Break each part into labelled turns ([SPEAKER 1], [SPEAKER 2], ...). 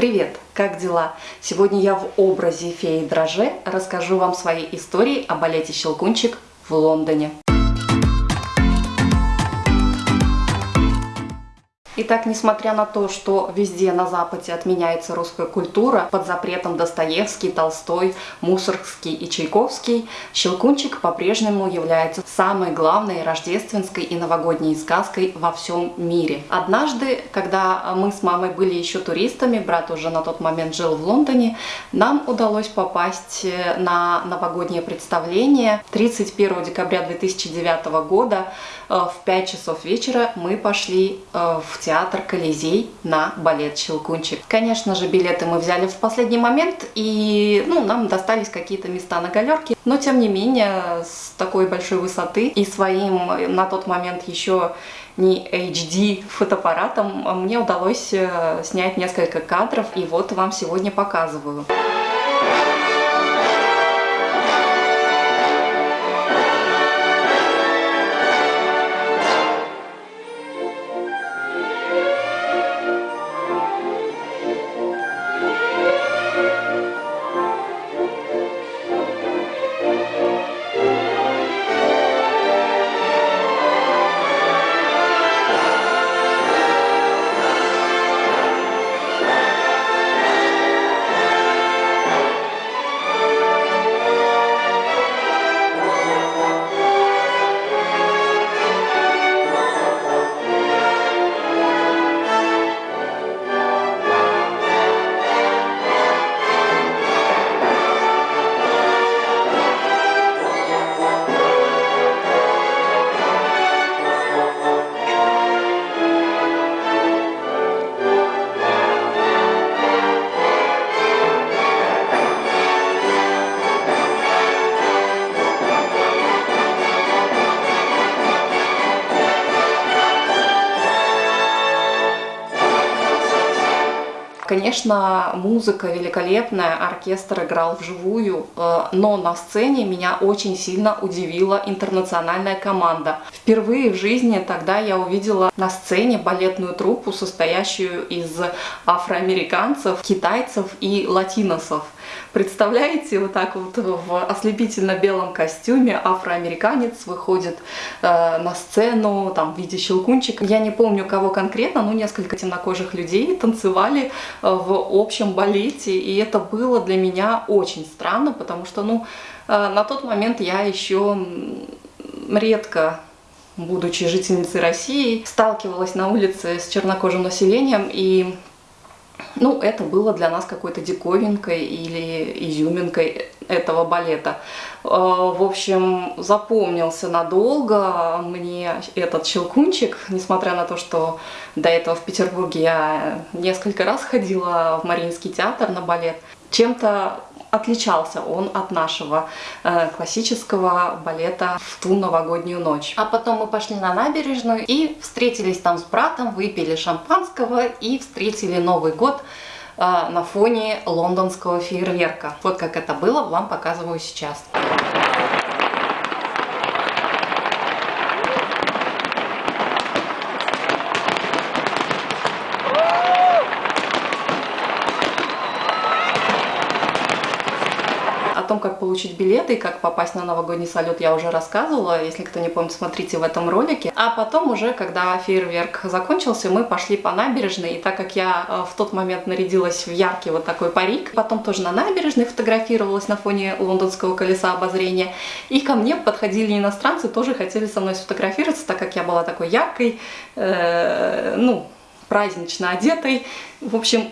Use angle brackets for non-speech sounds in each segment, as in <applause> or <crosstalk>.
[SPEAKER 1] Привет! Как дела? Сегодня я в образе феи Дроже расскажу вам свои истории о балете «Щелкунчик» в Лондоне. Итак, несмотря на то, что везде на Западе отменяется русская культура, под запретом Достоевский, Толстой, Мусоргский и Чайковский, «Щелкунчик» по-прежнему является самой главной рождественской и новогодней сказкой во всем мире. Однажды, когда мы с мамой были еще туристами, брат уже на тот момент жил в Лондоне, нам удалось попасть э, на новогоднее представление 31 декабря 2009 года э, в 5 часов вечера мы пошли э, в театр театр Колизей на балет «Щелкунчик». Конечно же, билеты мы взяли в последний момент, и ну, нам достались какие-то места на галерке, но тем не менее, с такой большой высоты и своим на тот момент еще не HD фотоаппаратом мне удалось э, снять несколько кадров, и вот вам сегодня показываю. Конечно, музыка великолепная, оркестр играл вживую, э, но на сцене меня очень сильно удивила интернациональная команда. Впервые в жизни тогда я увидела на сцене балетную труппу, состоящую из афроамериканцев, китайцев и латиносов. Представляете, вот так вот в ослепительно-белом костюме афроамериканец выходит э, на сцену там, в виде щелкунчика. Я не помню, кого конкретно, но несколько темнокожих людей танцевали в общем балете, и это было для меня очень странно, потому что, ну, э, на тот момент я еще редко будучи жительницей России, сталкивалась на улице с чернокожим населением, и ну, это было для нас какой-то диковинкой или изюминкой этого балета. Э, в общем, запомнился надолго мне этот щелкунчик, несмотря на то, что до этого в Петербурге я несколько раз ходила в Мариинский театр на балет. Чем-то отличался он от нашего э, классического балета в ту новогоднюю ночь. А потом мы пошли на набережную и встретились там с братом, выпили шампанского и встретили Новый год на фоне лондонского фейерверка. Вот как это было, вам показываю сейчас. Том, как получить билеты и как попасть на новогодний салют, я уже рассказывала. Если кто не помнит, смотрите в этом ролике. А потом уже, когда фейерверк закончился, мы пошли по набережной. И так как я э, в тот момент нарядилась в яркий вот такой парик, потом тоже на набережной фотографировалась на фоне лондонского колеса обозрения. И ко мне подходили иностранцы, тоже хотели со мной сфотографироваться, так как я была такой яркой, э, ну, празднично одетой. В общем,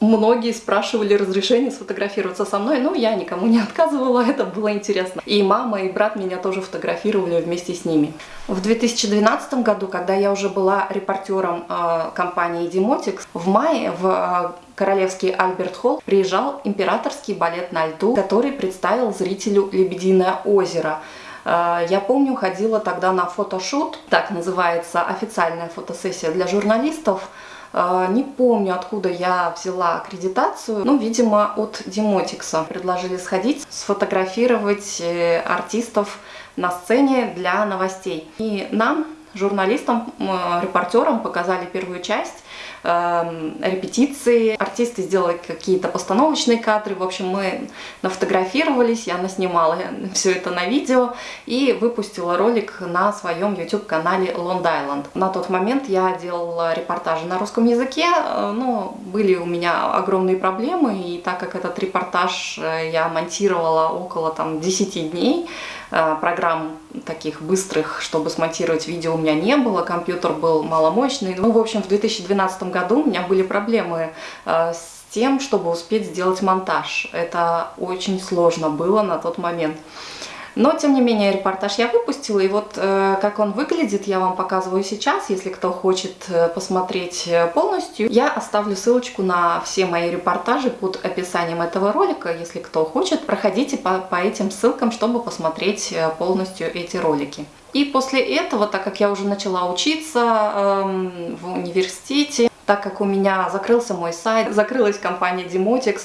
[SPEAKER 1] Многие спрашивали разрешение сфотографироваться со мной, но я никому не отказывала, <laughs> это было интересно. И мама, и брат меня тоже фотографировали вместе с ними. В 2012 году, когда я уже была репортером э, компании Demotix, в мае в э, Королевский Альберт Холл приезжал императорский балет на льду, который представил зрителю «Лебединое озеро». Э, я помню, ходила тогда на фотошут, так называется официальная фотосессия для журналистов, а, не помню, откуда я взяла аккредитацию, но, видимо, от Демотикса. Предложили сходить, сфотографировать э, артистов на сцене для новостей. И нам, журналистам, репортерам, показали первую часть – э, репетиции. Артисты сделали какие-то постановочные кадры. В общем, мы нафотографировались, я наснимала <laughs> все это на видео и выпустила ролик на своем YouTube-канале Long Island. На тот момент я делала репортажи на русском языке, э, но были у меня огромные проблемы, и так как этот репортаж э, я монтировала около там 10 дней, программ таких быстрых, чтобы смонтировать видео у меня не было, компьютер был маломощный. Ну, в общем, в 2012 году у меня были проблемы с тем, чтобы успеть сделать монтаж. Это очень сложно было на тот момент. Но, тем не менее, репортаж я выпустила, и вот э, как он выглядит, я вам показываю сейчас, если кто хочет э, посмотреть э, полностью. Я оставлю ссылочку на все мои репортажи под описанием этого ролика, если кто хочет, проходите по, по этим ссылкам, чтобы посмотреть полностью эти ролики. И после этого, так как я уже начала учиться э, в университете, так как у меня закрылся мой сайт, закрылась компания Demotics,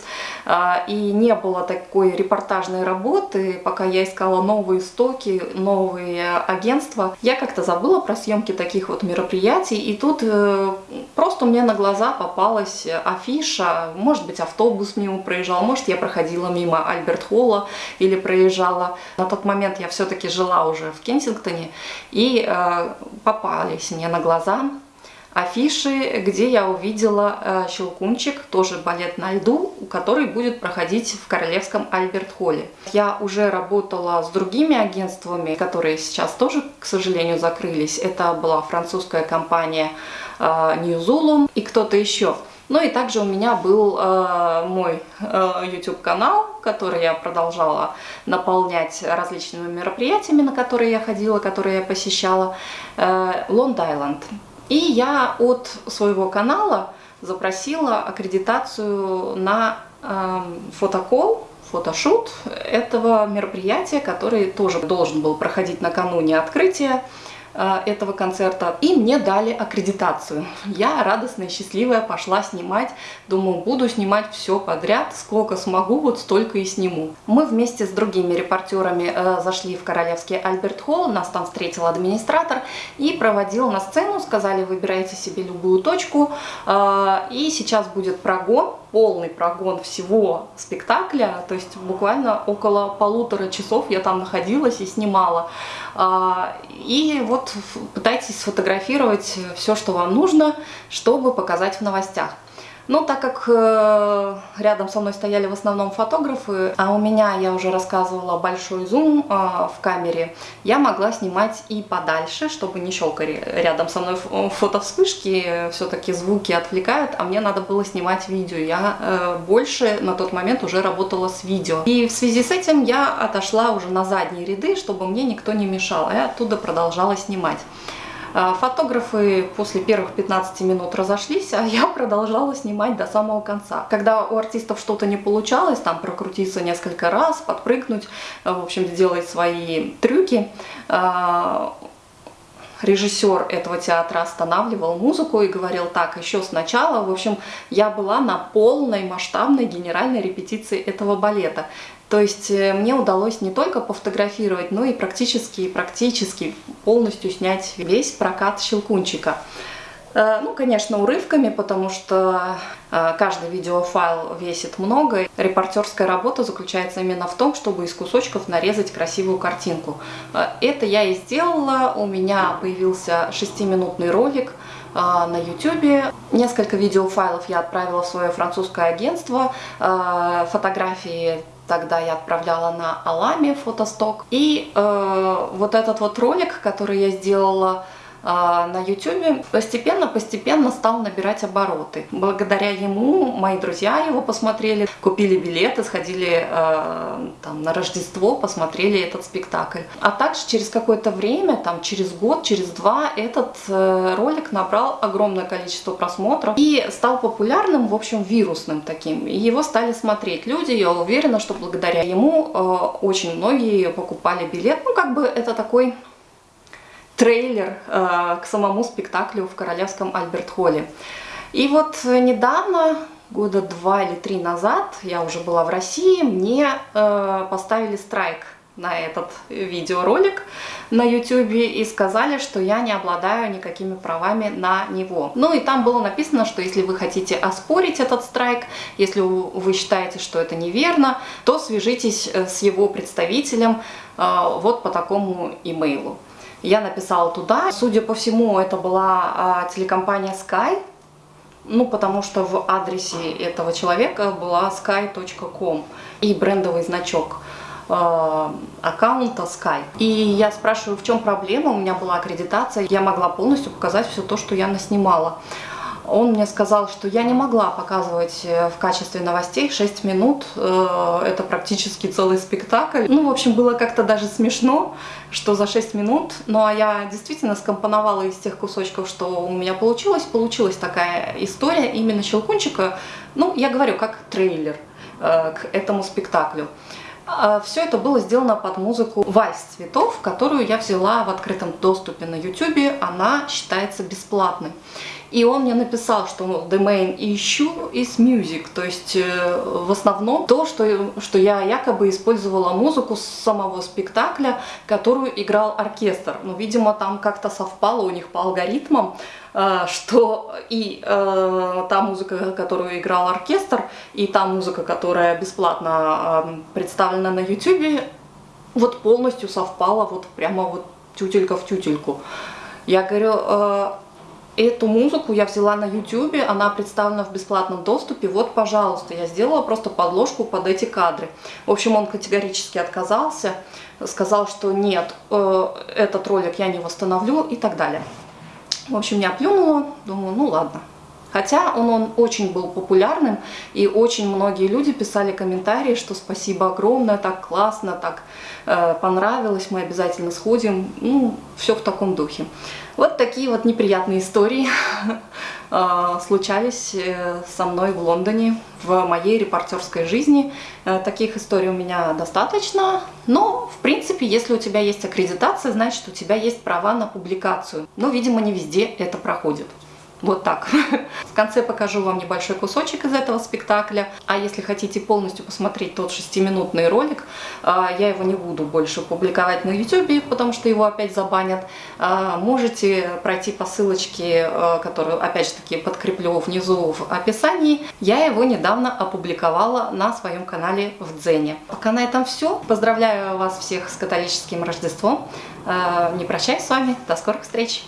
[SPEAKER 1] а, и не было такой репортажной работы, пока я искала новые стоки, новые агентства, я как-то забыла про съемки таких вот мероприятий, и тут э, просто мне на глаза попалась афиша, может быть автобус мимо проезжал, может я проходила мимо Альберт Холла или проезжала. На тот момент я все-таки жила уже в Кенсингтоне, и э, попались мне на глаза афиши, где я увидела э, «Щелкунчик», тоже балет на льду, который будет проходить в Королевском Альберт-Холле. Я уже работала с другими агентствами, которые сейчас тоже, к сожалению, закрылись. Это была французская компания э, New Zulum и кто-то еще. Ну и также у меня был э, мой э, YouTube канал, который я продолжала наполнять различными мероприятиями, на которые я ходила, которые я посещала, э, Long. И я от своего канала запросила аккредитацию на э, фотокол, фотошут этого мероприятия, который тоже должен был проходить накануне открытия. Э, этого концерта, и мне дали аккредитацию. Я радостная, счастливая пошла снимать, думаю, буду снимать все подряд, сколько смогу, вот столько и сниму. Мы вместе с другими репортерами э, зашли в Королевский Альберт Холл, нас там встретил администратор и проводил на сцену, сказали, выбирайте себе любую точку, э, и сейчас будет прогон, полный прогон всего спектакля, то есть буквально около полутора часов я там находилась и снимала. И вот пытайтесь сфотографировать все, что вам нужно, чтобы показать в новостях. Но так как э, рядом со мной стояли в основном фотографы, а у меня, я уже рассказывала, большой зум э, в камере, я могла снимать и подальше, чтобы не щелкали рядом со мной фотовспышки, все-таки звуки отвлекают, а мне надо было снимать видео. Я э, больше на тот момент уже работала с видео. И в связи с этим я отошла уже на задние ряды, чтобы мне никто не мешал, и оттуда продолжала снимать. А, фотографы после первых 15 минут разошлись, а я продолжала снимать до самого конца. Когда у артистов что-то не получалось, там прокрутиться несколько раз, подпрыгнуть, э, в общем, делать свои трюки, а, режиссер этого театра останавливал музыку и говорил так, еще сначала, в общем, я была на полной масштабной генеральной репетиции этого балета. То есть э, мне удалось не только пофотографировать, но и практически, практически полностью снять весь прокат «Щелкунчика». Э, ну, конечно, урывками, потому что э, каждый видеофайл весит много. Репортерская работа заключается именно в том, чтобы из кусочков нарезать красивую картинку. Это я и сделала. У меня появился шестиминутный ролик на YouTube. Несколько видеофайлов я отправила в свое французское агентство. Фотографии Тогда я отправляла на Аламе фотосток. И э, вот этот вот ролик, который я сделала на YouTube постепенно-постепенно стал набирать обороты. Благодаря ему мои друзья его посмотрели, купили билеты, сходили э, там, на Рождество, посмотрели этот спектакль. А также через какое-то время, там через год, через два, этот э, ролик набрал огромное количество просмотров и стал популярным, в общем, вирусным таким. И его стали смотреть люди, я уверена, что благодаря ему э, очень многие покупали билет. Ну, как бы это такой трейлер э, к самому спектаклю в Королевском Альберт-Холле. И вот недавно, года два или три назад, я уже была в России, мне э, поставили страйк на этот видеоролик на YouTube и сказали, что я не обладаю никакими правами на него. Ну и там было написано, что если вы хотите оспорить этот страйк, если вы считаете, что это неверно, то свяжитесь э, с его представителем вот по такому имейлу. Я написала туда. Судя по всему, это была а, телекомпания Sky, ну, потому что в адресе этого человека была sky.com и брендовый значок э, аккаунта Sky. И я спрашиваю, в чем проблема, у меня была аккредитация, я могла полностью показать все то, что я наснимала. Он мне сказал, что я не могла показывать э, в качестве новостей 6 минут, э, это практически целый спектакль. Ну, в общем, было как-то даже смешно, что за 6 минут, ну а я действительно скомпоновала из тех кусочков, что у меня получилось, получилась такая история именно Щелкунчика, ну, я говорю, как трейлер э, к этому спектаклю. А, Все это было сделано под музыку «Вальс цветов», которую я взяла в открытом доступе на YouTube. Она считается бесплатной. И он мне написал, что the main issue is music, то есть э, в основном то, что, что я якобы использовала музыку с самого спектакля, которую играл оркестр. Ну, видимо, там как-то совпало у них по алгоритмам, э, что и э, та музыка, которую играл оркестр, и та музыка, которая бесплатно э, представлена на YouTube, вот полностью совпала, вот прямо вот тютелька в тютельку. Я говорю, э, Эту музыку я взяла на YouTube, она представлена в бесплатном доступе. Вот, пожалуйста, я сделала просто подложку под эти кадры. В общем, он категорически отказался, сказал, что нет, э, этот ролик я не восстановлю и так далее. В общем, я плюнула, думаю, ну ладно. Хотя он, он очень был популярным, и очень многие люди писали комментарии, что спасибо огромное, так классно, так э, понравилось, мы обязательно сходим. Ну, все в таком духе. Вот такие вот неприятные истории <laughs> э, случались э, со мной в Лондоне, в моей репортерской жизни. Э, таких историй у меня достаточно, но, в принципе, если у тебя есть аккредитация, значит, у тебя есть права на публикацию. Но, видимо, не везде это проходит. Вот так. <laughs> В конце покажу вам небольшой кусочек из этого спектакля. А если хотите полностью посмотреть тот шестиминутный ролик, а, я его не буду больше публиковать на YouTube, потому что его опять забанят. А, можете пройти по ссылочке, а, которую опять же таки подкреплю внизу в описании. Я его недавно опубликовала на своем канале в Дзене. Пока на этом все. Поздравляю вас всех с католическим Рождеством. Не прощаюсь с вами. До скорых встреч!